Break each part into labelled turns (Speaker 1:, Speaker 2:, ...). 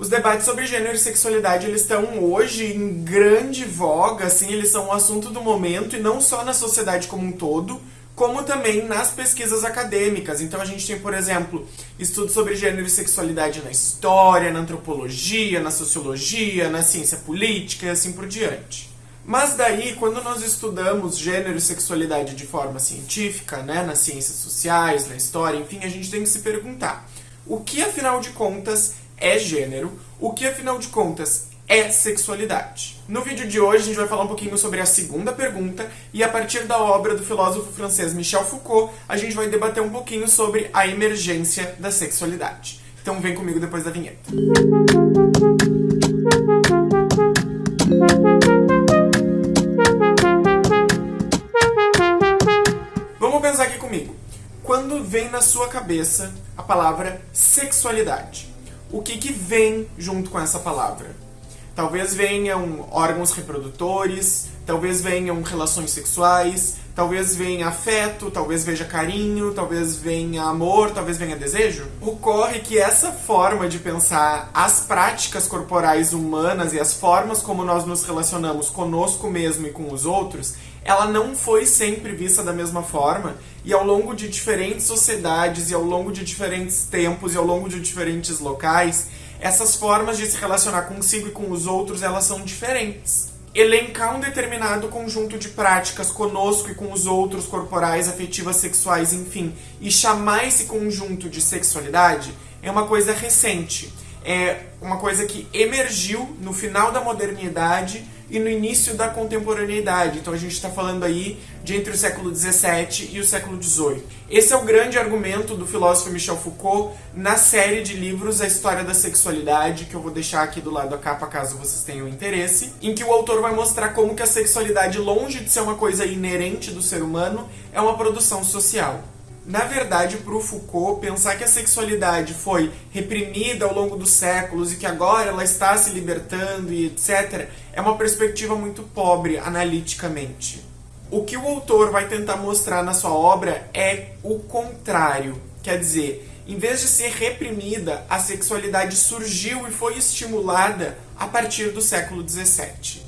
Speaker 1: Os debates sobre gênero e sexualidade, eles estão hoje em grande voga, assim, eles são um assunto do momento, e não só na sociedade como um todo, como também nas pesquisas acadêmicas. Então a gente tem, por exemplo, estudos sobre gênero e sexualidade na história, na antropologia, na sociologia, na ciência política e assim por diante. Mas daí, quando nós estudamos gênero e sexualidade de forma científica, né, nas ciências sociais, na história, enfim, a gente tem que se perguntar o que, afinal de contas, é gênero, o que afinal de contas é sexualidade. No vídeo de hoje a gente vai falar um pouquinho sobre a segunda pergunta e a partir da obra do filósofo francês Michel Foucault, a gente vai debater um pouquinho sobre a emergência da sexualidade. Então vem comigo depois da vinheta. Vamos pensar aqui comigo. Quando vem na sua cabeça a palavra sexualidade, o que, que vem junto com essa palavra. Talvez venham órgãos reprodutores, talvez venham relações sexuais, talvez venha afeto, talvez veja carinho, talvez venha amor, talvez venha desejo. Ocorre que essa forma de pensar as práticas corporais humanas e as formas como nós nos relacionamos conosco mesmo e com os outros ela não foi sempre vista da mesma forma e ao longo de diferentes sociedades e ao longo de diferentes tempos e ao longo de diferentes locais, essas formas de se relacionar consigo e com os outros, elas são diferentes. Elencar um determinado conjunto de práticas conosco e com os outros corporais, afetivas, sexuais, enfim, e chamar esse conjunto de sexualidade é uma coisa recente. É uma coisa que emergiu no final da modernidade e no início da contemporaneidade. Então a gente está falando aí de entre o século XVII e o século XVIII. Esse é o grande argumento do filósofo Michel Foucault na série de livros A História da Sexualidade, que eu vou deixar aqui do lado da capa caso vocês tenham interesse, em que o autor vai mostrar como que a sexualidade, longe de ser uma coisa inerente do ser humano, é uma produção social. Na verdade, para o Foucault, pensar que a sexualidade foi reprimida ao longo dos séculos e que agora ela está se libertando e etc., é uma perspectiva muito pobre analiticamente. O que o autor vai tentar mostrar na sua obra é o contrário. Quer dizer, em vez de ser reprimida, a sexualidade surgiu e foi estimulada a partir do século XVII.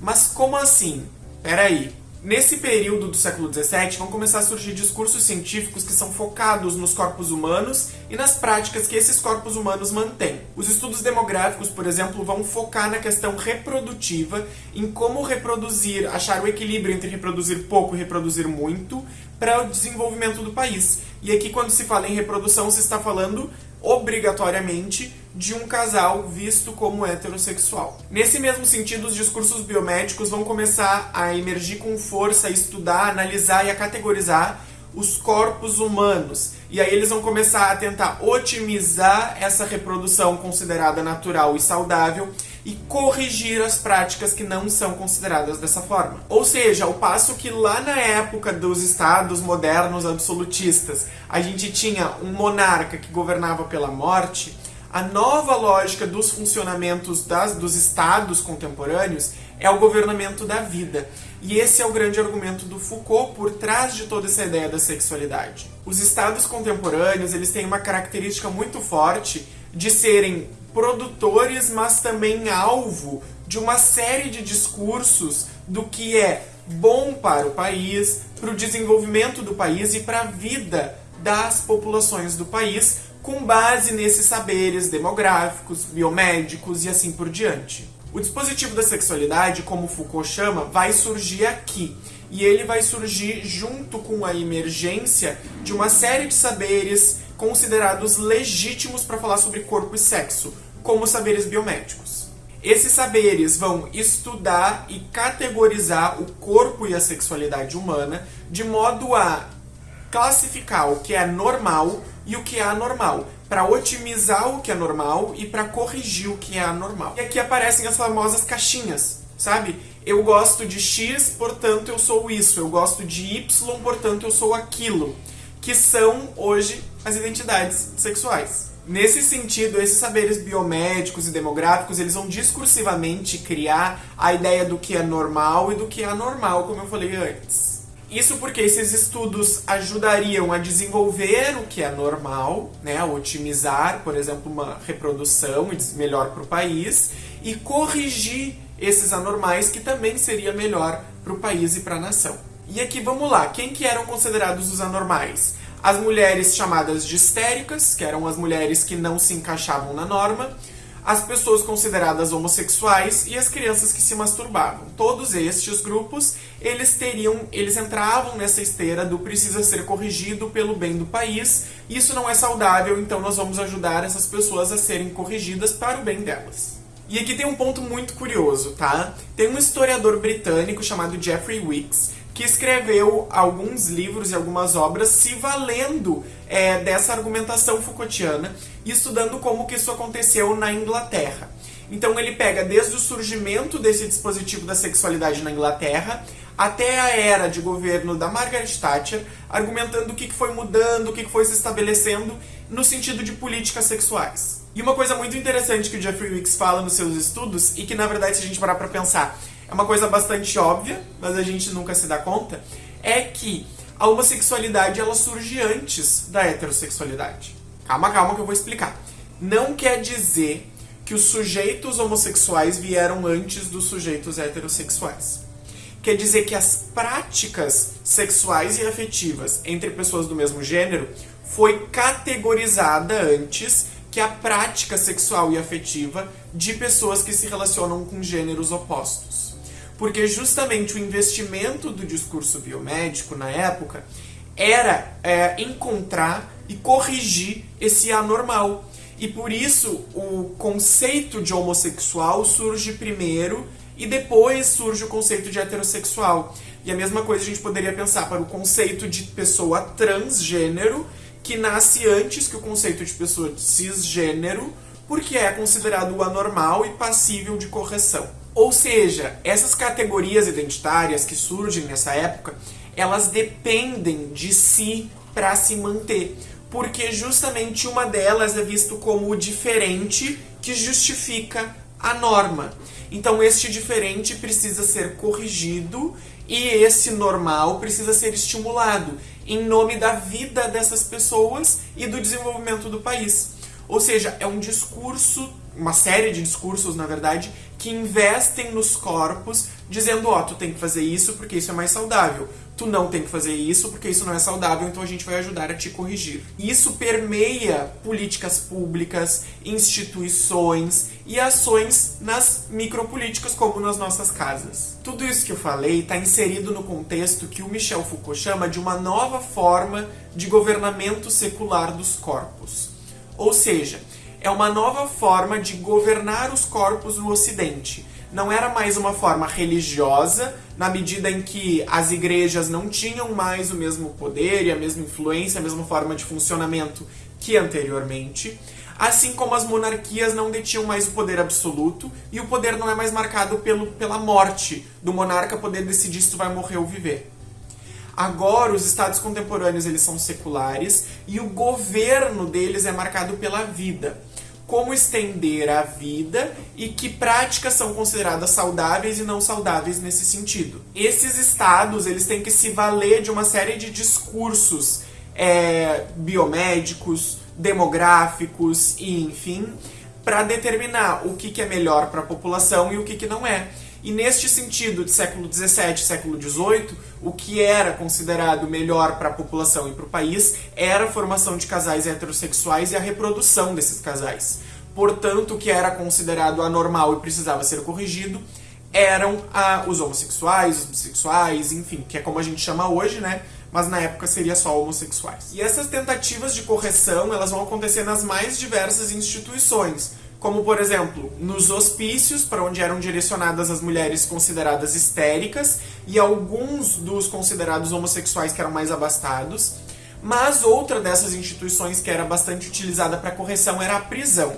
Speaker 1: Mas como assim? Peraí, Nesse período do século XVII vão começar a surgir discursos científicos que são focados nos corpos humanos e nas práticas que esses corpos humanos mantêm. Os estudos demográficos, por exemplo, vão focar na questão reprodutiva, em como reproduzir, achar o equilíbrio entre reproduzir pouco e reproduzir muito para o desenvolvimento do país. E aqui, quando se fala em reprodução, se está falando obrigatoriamente de um casal visto como heterossexual. Nesse mesmo sentido, os discursos biomédicos vão começar a emergir com força, a estudar, a analisar e a categorizar os corpos humanos. E aí eles vão começar a tentar otimizar essa reprodução considerada natural e saudável e corrigir as práticas que não são consideradas dessa forma. Ou seja, ao passo que lá na época dos estados modernos absolutistas, a gente tinha um monarca que governava pela morte, a nova lógica dos funcionamentos das, dos estados contemporâneos é o governamento da vida. E esse é o grande argumento do Foucault por trás de toda essa ideia da sexualidade. Os estados contemporâneos eles têm uma característica muito forte de serem produtores, mas também alvo de uma série de discursos do que é bom para o país, para o desenvolvimento do país e para a vida das populações do país, com base nesses saberes demográficos, biomédicos e assim por diante. O dispositivo da sexualidade, como Foucault chama, vai surgir aqui. E ele vai surgir junto com a emergência de uma série de saberes considerados legítimos para falar sobre corpo e sexo, como saberes biomédicos. Esses saberes vão estudar e categorizar o corpo e a sexualidade humana de modo a classificar o que é normal e o que é anormal, para otimizar o que é normal e para corrigir o que é anormal. E aqui aparecem as famosas caixinhas, sabe? Eu gosto de X, portanto eu sou isso. Eu gosto de Y, portanto eu sou aquilo. Que são, hoje, as identidades sexuais. Nesse sentido, esses saberes biomédicos e demográficos, eles vão discursivamente criar a ideia do que é normal e do que é anormal, como eu falei antes. Isso porque esses estudos ajudariam a desenvolver o que é normal, né, a otimizar, por exemplo, uma reprodução melhor para o país e corrigir esses anormais que também seria melhor para o país e para a nação. E aqui vamos lá, quem que eram considerados os anormais? As mulheres chamadas de histéricas, que eram as mulheres que não se encaixavam na norma, as pessoas consideradas homossexuais e as crianças que se masturbavam. Todos estes grupos, eles teriam, eles entravam nessa esteira do precisa ser corrigido pelo bem do país. Isso não é saudável, então nós vamos ajudar essas pessoas a serem corrigidas para o bem delas. E aqui tem um ponto muito curioso, tá? Tem um historiador britânico chamado Jeffrey Wicks que escreveu alguns livros e algumas obras se valendo é, dessa argumentação Foucaultiana e estudando como que isso aconteceu na Inglaterra. Então ele pega desde o surgimento desse dispositivo da sexualidade na Inglaterra até a era de governo da Margaret Thatcher, argumentando o que foi mudando, o que foi se estabelecendo no sentido de políticas sexuais. E uma coisa muito interessante que o Jeffrey Wicks fala nos seus estudos, e que na verdade se a gente parar pra pensar, é uma coisa bastante óbvia, mas a gente nunca se dá conta, é que a homossexualidade ela surge antes da heterossexualidade. Calma, calma que eu vou explicar. Não quer dizer que os sujeitos homossexuais vieram antes dos sujeitos heterossexuais. Quer dizer que as práticas sexuais e afetivas entre pessoas do mesmo gênero foi categorizada antes que a prática sexual e afetiva de pessoas que se relacionam com gêneros opostos porque justamente o investimento do discurso biomédico na época era é, encontrar e corrigir esse anormal. E por isso o conceito de homossexual surge primeiro e depois surge o conceito de heterossexual. E a mesma coisa a gente poderia pensar para o conceito de pessoa transgênero, que nasce antes que o conceito de pessoa cisgênero, porque é considerado anormal e passível de correção. Ou seja, essas categorias identitárias que surgem nessa época, elas dependem de si para se manter, porque justamente uma delas é visto como o diferente que justifica a norma. Então este diferente precisa ser corrigido e esse normal precisa ser estimulado em nome da vida dessas pessoas e do desenvolvimento do país. Ou seja, é um discurso, uma série de discursos, na verdade, que investem nos corpos, dizendo, ó, oh, tu tem que fazer isso porque isso é mais saudável. Tu não tem que fazer isso porque isso não é saudável, então a gente vai ajudar a te corrigir. Isso permeia políticas públicas, instituições e ações nas micropolíticas, como nas nossas casas. Tudo isso que eu falei está inserido no contexto que o Michel Foucault chama de uma nova forma de governamento secular dos corpos. Ou seja, é uma nova forma de governar os corpos no Ocidente. Não era mais uma forma religiosa, na medida em que as igrejas não tinham mais o mesmo poder e a mesma influência, a mesma forma de funcionamento que anteriormente. Assim como as monarquias não detinham mais o poder absoluto e o poder não é mais marcado pelo, pela morte do monarca poder decidir se tu vai morrer ou viver. Agora, os estados contemporâneos eles são seculares e o governo deles é marcado pela vida como estender a vida e que práticas são consideradas saudáveis e não saudáveis nesse sentido. Esses estados eles têm que se valer de uma série de discursos é, biomédicos, demográficos e enfim, para determinar o que, que é melhor para a população e o que, que não é. E neste sentido, de século XVII, século XVIII, o que era considerado melhor para a população e para o país era a formação de casais heterossexuais e a reprodução desses casais. Portanto, o que era considerado anormal e precisava ser corrigido eram ah, os homossexuais, os bissexuais, enfim, que é como a gente chama hoje, né? Mas na época seria só homossexuais. E essas tentativas de correção, elas vão acontecer nas mais diversas instituições, como por exemplo, nos hospícios, para onde eram direcionadas as mulheres consideradas histéricas e alguns dos considerados homossexuais que eram mais abastados. Mas outra dessas instituições que era bastante utilizada para correção era a prisão.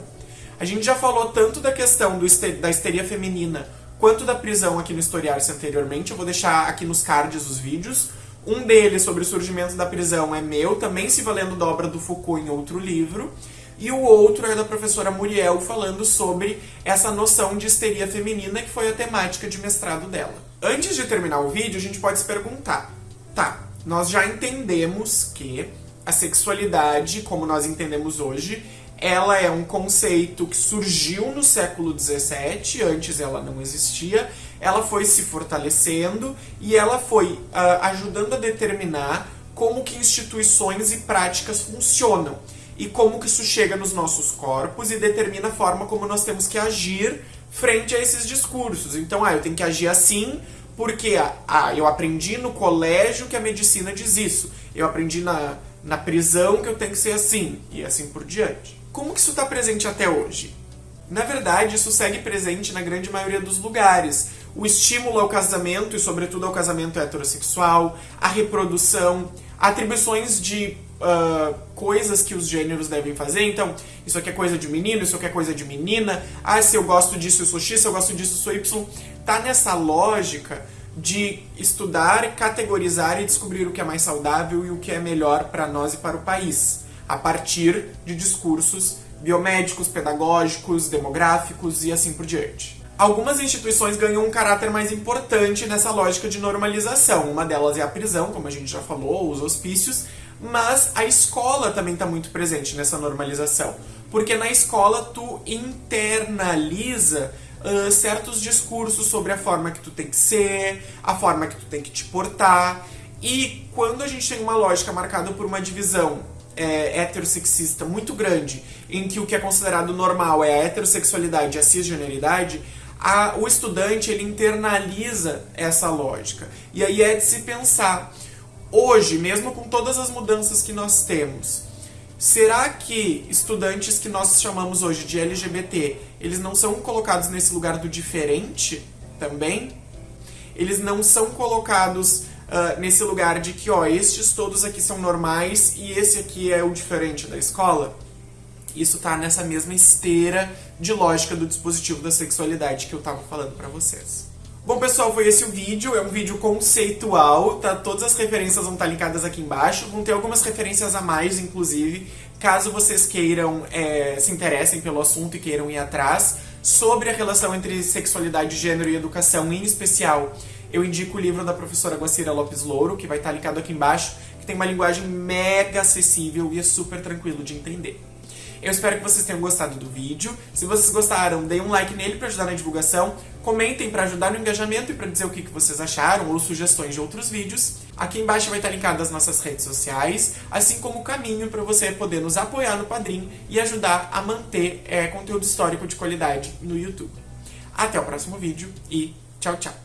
Speaker 1: A gente já falou tanto da questão da histeria feminina quanto da prisão aqui no Historiar-se anteriormente. Eu vou deixar aqui nos cards os vídeos. Um deles sobre o surgimento da prisão é meu, também se valendo da obra do Foucault em outro livro e o outro é da professora Muriel falando sobre essa noção de histeria feminina que foi a temática de mestrado dela. Antes de terminar o vídeo, a gente pode se perguntar Tá, nós já entendemos que a sexualidade, como nós entendemos hoje, ela é um conceito que surgiu no século XVII, antes ela não existia, ela foi se fortalecendo e ela foi uh, ajudando a determinar como que instituições e práticas funcionam e como que isso chega nos nossos corpos e determina a forma como nós temos que agir frente a esses discursos. Então, ah, eu tenho que agir assim porque ah, eu aprendi no colégio que a medicina diz isso. Eu aprendi na, na prisão que eu tenho que ser assim e assim por diante. Como que isso está presente até hoje? Na verdade, isso segue presente na grande maioria dos lugares. O estímulo ao casamento, e sobretudo ao casamento heterossexual, a reprodução, atribuições de uh, coisas que os gêneros devem fazer. Então, isso aqui é coisa de menino, isso aqui é coisa de menina. Ah, se eu gosto disso, eu sou X, se eu gosto disso, eu sou Y. Tá nessa lógica de estudar, categorizar e descobrir o que é mais saudável e o que é melhor para nós e para o país, a partir de discursos biomédicos, pedagógicos, demográficos e assim por diante. Algumas instituições ganham um caráter mais importante nessa lógica de normalização. Uma delas é a prisão, como a gente já falou, os hospícios, mas a escola também está muito presente nessa normalização. Porque na escola tu internaliza uh, certos discursos sobre a forma que tu tem que ser, a forma que tu tem que te portar. E quando a gente tem uma lógica marcada por uma divisão é, heterossexista muito grande, em que o que é considerado normal é a heterossexualidade e a cisgeneridade, a, o estudante ele internaliza essa lógica. E aí é de se pensar hoje, mesmo com todas as mudanças que nós temos, será que estudantes que nós chamamos hoje de LGBT, eles não são colocados nesse lugar do diferente também? Eles não são colocados uh, nesse lugar de que, ó, estes todos aqui são normais e esse aqui é o diferente da escola? Isso tá nessa mesma esteira de lógica do dispositivo da sexualidade que eu tava falando para vocês. Bom, pessoal, foi esse o vídeo. É um vídeo conceitual, tá? Todas as referências vão estar linkadas aqui embaixo. Vão ter algumas referências a mais, inclusive, caso vocês queiram, é, se interessem pelo assunto e queiram ir atrás. Sobre a relação entre sexualidade, gênero e educação, em especial, eu indico o livro da professora Guacira Lopes Louro, que vai estar linkado aqui embaixo, que tem uma linguagem mega acessível e é super tranquilo de entender. Eu espero que vocês tenham gostado do vídeo. Se vocês gostaram, deem um like nele para ajudar na divulgação. Comentem para ajudar no engajamento e para dizer o que vocês acharam ou sugestões de outros vídeos. Aqui embaixo vai estar linkado as nossas redes sociais, assim como o caminho para você poder nos apoiar no Padrim e ajudar a manter é, conteúdo histórico de qualidade no YouTube. Até o próximo vídeo e tchau, tchau!